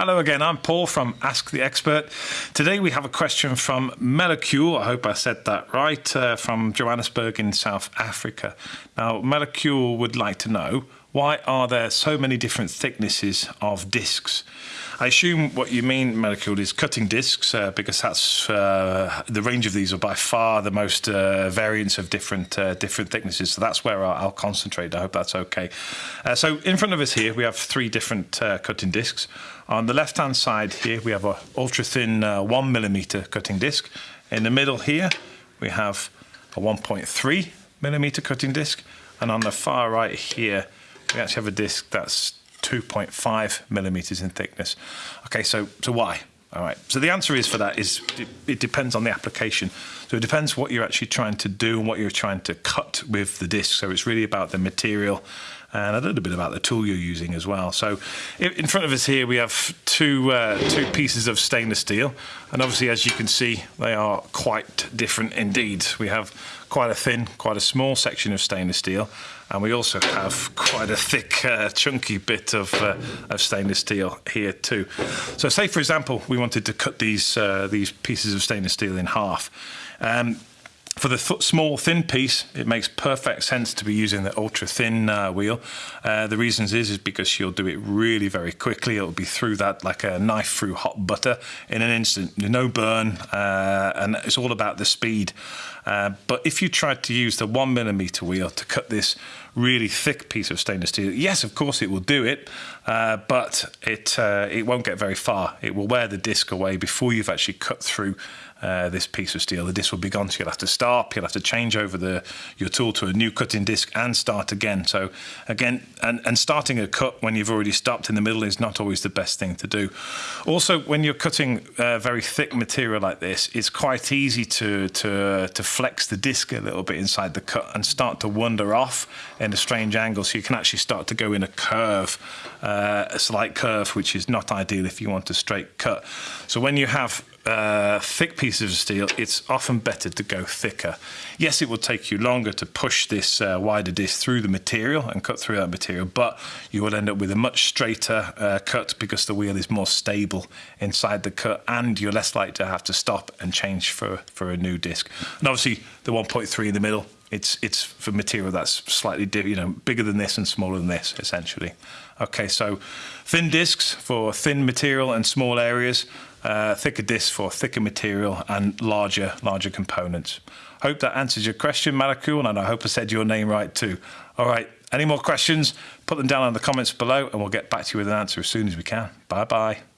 Hello again, I'm Paul from Ask the Expert. Today we have a question from Melicule, I hope I said that right, uh, from Johannesburg in South Africa. Now, Melicule would like to know why are there so many different thicknesses of discs? I assume what you mean, Melicule, is cutting discs uh, because that's uh, the range of these are by far the most uh, variants of different uh, different thicknesses. So that's where I'll, I'll, concentrate. I hope that's okay. Uh, so in front of us here we have three different uh, cutting discs. On the left-hand side here we have a ultra thin one millimeter cutting disc. In the middle here we have a 1.3 millimeter cutting disc, and on the far right here we actually have a disc that's 2.5 millimeters in thickness. Okay, so so why? All right. So the answer is for that is it, it, depends on the application. So it depends what you're actually trying to do and what you're trying to cut with the disc. So it's really about the material and a little bit about the tool you're using as well. So in front of us here we have two uh, two pieces of stainless steel, and obviously as you can see they are quite different indeed. We have quite a thin, quite a small section of stainless steel, and we also have quite a thick, uh, chunky bit of, uh, of stainless steel here too. So say for example we wanted to cut these uh, these pieces of stainless steel in half. Um, for the small thin piece, it makes perfect sense to be using the ultra thin uh, wheel. Uh, the reasons is is because you'll do it really very quickly. It'll be through that like a knife through hot butter in an instant. No burn, uh, and it's all about the speed. Uh, but if you tried to use the one millimeter wheel to cut this really thick piece of stainless steel, yes, of course it will do it, uh, but it uh, it won't get very far. It will wear the disc away before you've actually cut through this piece of steel. The disc will be gone, so you'll have to stop. You'll have to change over the your tool to a new cutting disc and start again. So again, and, and starting a cut when you've already stopped in the middle is not always the best thing to do. Also, when you're cutting uh, very thick material like this, it's quite easy to to to flex the disc a little bit inside the cut and start to wander off in a strange angle. So you can actually start to go in a curve, uh, a slight curve, which is not ideal if you want a straight cut. So when you have uh, thick pieces of steel, it's often better to go thicker. Yes, it will take you longer to push this uh, wider disc through the material and cut through that material, but you will end up with a much straighter uh, cut because the wheel is more stable inside the cut and you're less likely to have to stop and change for, for a new disc. And obviously the 1.3 in the middle, it's it's for material that's slightly you know bigger than this and smaller than this essentially. Okay, so thin discs for thin material and small areas, uh, thicker discs for thicker material and larger larger components. Hope that answers your question, Malakul, and I hope I said your name right too. All right, any more questions? Put them down in the comments below, and we'll get back to you with an answer as soon as we can. Bye bye.